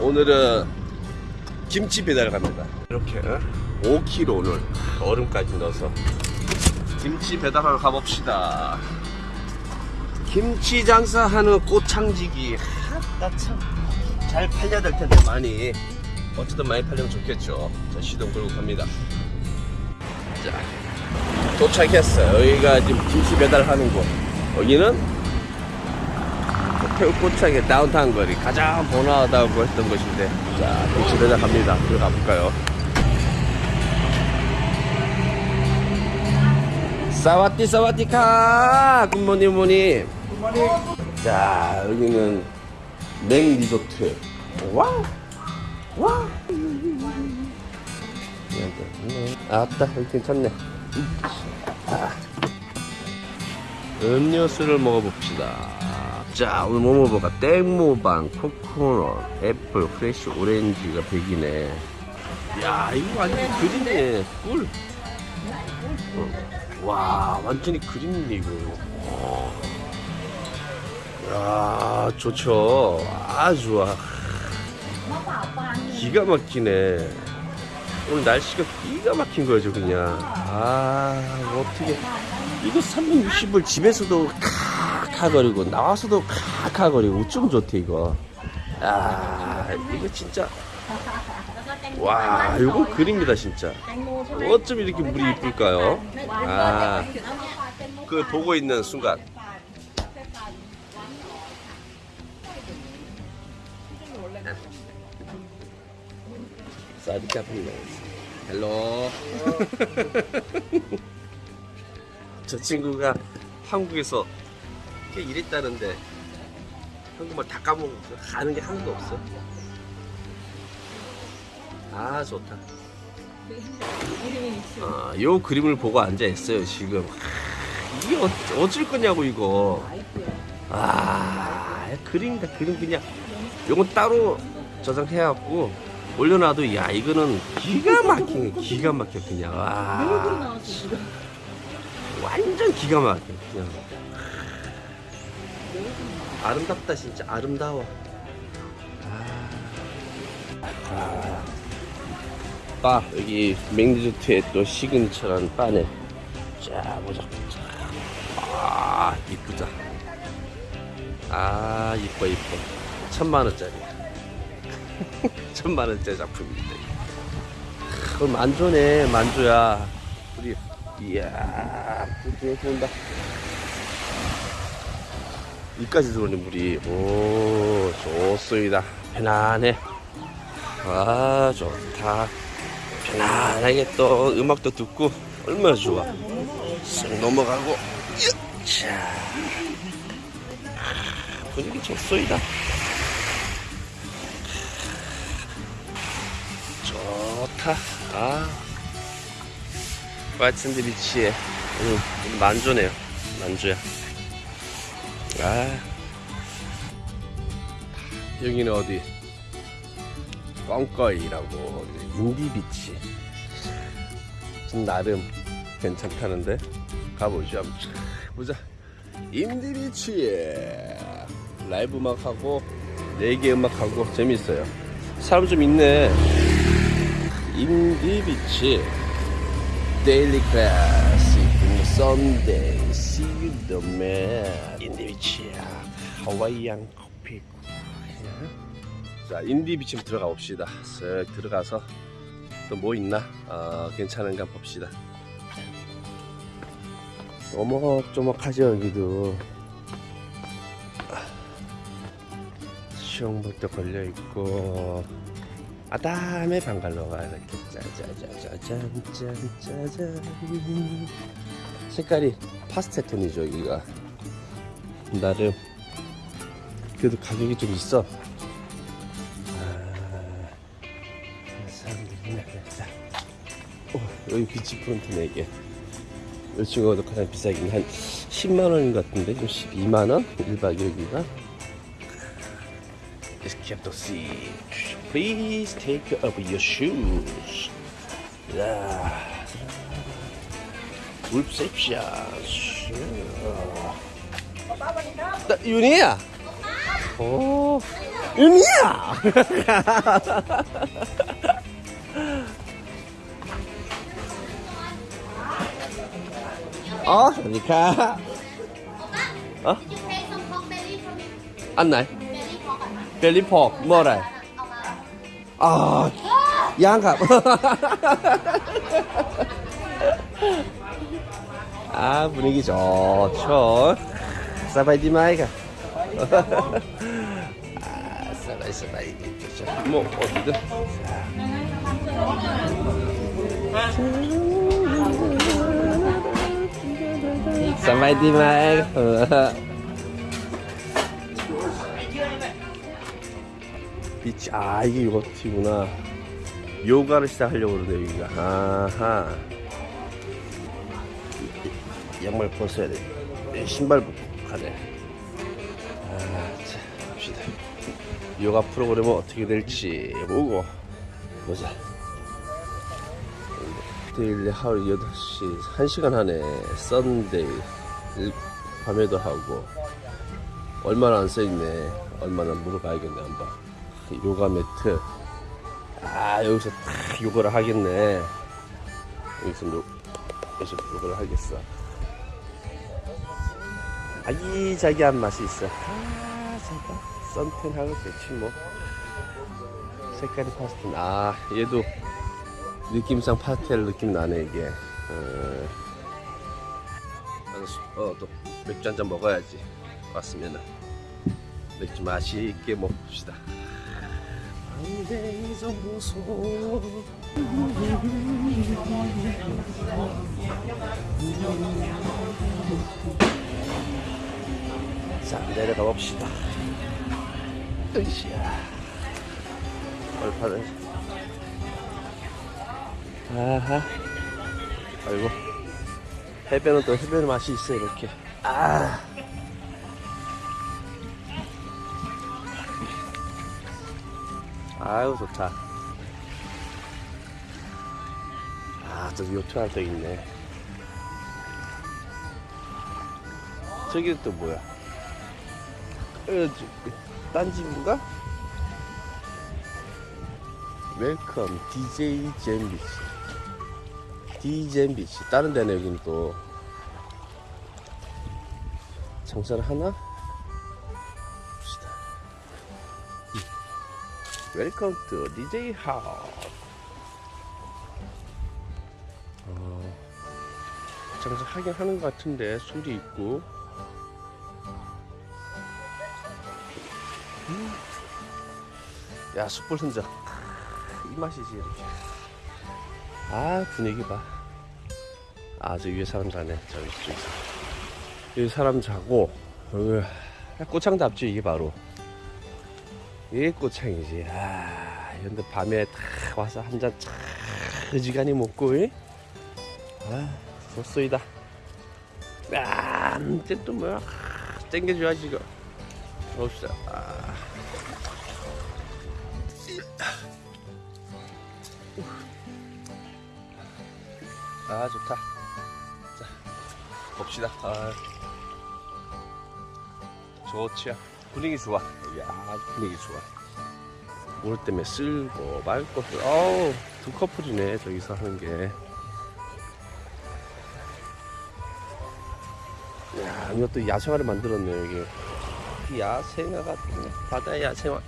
오늘은 김치 배달 갑니다. 이렇게 5kg 오늘 얼음까지 넣어서 김치 배달하러 가봅시다. 김치 장사하는 꽃창지기 나참잘 팔려야 될 텐데 많이 어쨌든 많이 팔리면 좋겠죠. 자 시동 걸고 갑니다. 자 도착했어요. 여기가 지금 김치 배달하는 곳. 여기는 태국 꼬창의 다운타운 거리 가장 번화하다고 했던 곳인데 자 배달 갑니다. 들어가 볼까요? สวัสดี สวัสดีค่ะ! Good morning morning. 자 여기는 냉 리조트. 와우 와우 아따 여기 괜찮네. 아. 음료수를 먹어봅시다 자 오늘 뭐 먹어볼까? แตงโมปั่น 코코넛 apple fresh 오렌지가 100이네. 야 이거 완전 그림이네. 꿀. 어. 와 완전히 그림이네 이거. 어. 야 좋죠. 아 좋아. 기가 막히네. 오늘 날씨가 기가 막힌 거죠 그냥. 아 어떻게. 이거 360을 집에서도 카카거리고 나와서도 카카거리고 어쩜 좋대 이거. 아 이거 진짜. 와 이건 그림이다 진짜. 어쩜 이렇게 물이 이쁠까요? 아그 보고 있는 순간. 사디 카페입니다 Hello. 저 친구가 한국에서 꽤 일했다는데 한국말 다 까먹고 가는 게 하나도 없어? 아 좋다. 아, 요 그림을 보고 앉아 있어요 지금. 하, 이게 어, 어쩔 거냐고 이거. 아 그림이다 그림 그냥 요건 따로 저장해갖고 올려놔도 야 이거는 기가 막히네 기가 막혀 그냥. 와 완전 기가 막혀 그냥 아름답다 진짜. 아름다워. 아, 바 여기 맥리조트의 또 시그니처라는 바네. 자 보자. 아 이쁘다. 아 이뻐 이뻐. 천만원짜리. 천만원짜리 작품인데 그럼 만조네 만조야. 우리 이야 들어온다 이까지 들어오네 물이. 오 좋습니다. 편안해. 아 좋다. 편안하게 또 음악도 듣고 얼마나 좋아. 쓱 넘어가고. 자. 분위기 좋소이다. 좋다. 아. White Sand Beach에 오늘 만조네요. 만조야 아. 여기는 어디? 꽝꺼이라고. Indie Beach. 좀 나름 괜찮다는데? 가보죠 한번. 보자. Indie Beach에 라이브 음악하고 레게 음악하고 재밌어요. 사람 좀 있네. Indie Beach. daily classic Sunday See you the man Indie Beach야 Hawaiian 커피 자 인디비치 들어가 봅시다. 쓱 들어가서 또 뭐 있나? 어, 괜찮은가 봅시다. 오목조목하죠 여기도. 수영복도 걸려있고. 아담의 방갈로가 이렇게 짜자자자잔 짠짜잔 색깔이 파스텔 톤이죠 여기가. 나름 그래도 가격이 좀 있어. 어, 여기 beach front 4개 이 친구가 가장 비싸긴 한 10만원인 것 같은데 좀 12만원? 1박 2일기가? Let's keep the seat. Please take off your shoes. 야, 굴셉샤 윤이야 오 윤이야 어 니카 어? 안날 벨리퍽 뭐래 아 양갑 아, 분위기 좋죠. 사바이디 마이가. 아, 사바이, 사바이. 뭐, 어디든. 사바이디 마이가. beach 아 이게 요거티구나 요가를 시작하려고 그러네 여기가 아하 양말 벗어야 돼. 이 신발 벗고 가네. 아 자 봅시다. 요가 프로그램은 어떻게 될지 보고 보자. daily 하루 8시 1시간 하네 Sunday 일- 밤에도 하고 얼마나 안 써있네. 얼마나 물어봐야겠네 한번. 요가 매트. 아 여기서 탁 요거를 하겠네. 여기서 요, 여기서 요거를 하겠어 아기자기한 맛이 있어. 아 잠깐 썬텐하고 좋지 뭐. 색깔이 파스텔. 아 얘도 느낌상 파스텔 느낌 나네 이게. 어, 어또 맥주 한 잔 먹어야지. 왔으면은. 맥주 맛있게 먹읍시다. 자 내려가 봅시다. 으쌰. 얼파는 아하. 아이고 해변은 또 해변 맛이 있어 이렇게. 아. 아유 좋다 아 저기 요트 할때 있네 저기 또 뭐야 딴 집인가? Welcome DJ Jam Beach. DJ Beach. 다른 데는 여기는 또. 장사를 하나? 봅시다. Welcome to DJ house. 어, 장사 하긴 하는 것 같은데 술이 있고 음. 야 숯불 흔적 이 맛이지 이렇게 아 분위기 봐아 저 위에 사람 자네 저기 저기 여기 사람 자고 여기 꽃창도 앞지 이게 바로 이게 꽃창이지. 아, 근데 밤에 탁 와서 한 잔 차, 어지간히 먹고, 이? 아, 좋소이다. 아, 이제 또 뭐야. 아, 땡겨줘야지, 이거. 봅시다. 아. 아, 좋다. 자, 봅시다. 아. 좋지요. 분위기 좋아. 야 분위기 좋아. 물 때문에 쓸고 맑고 어우 두 커플이네 저기서 하는 게. 야 이것도 야생화를 만들었네 여기. 야생화가 바다 야생화.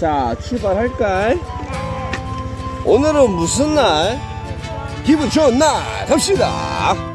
자, 출발할까? 오늘은 무슨 날? 기분 좋은 날 갑시다.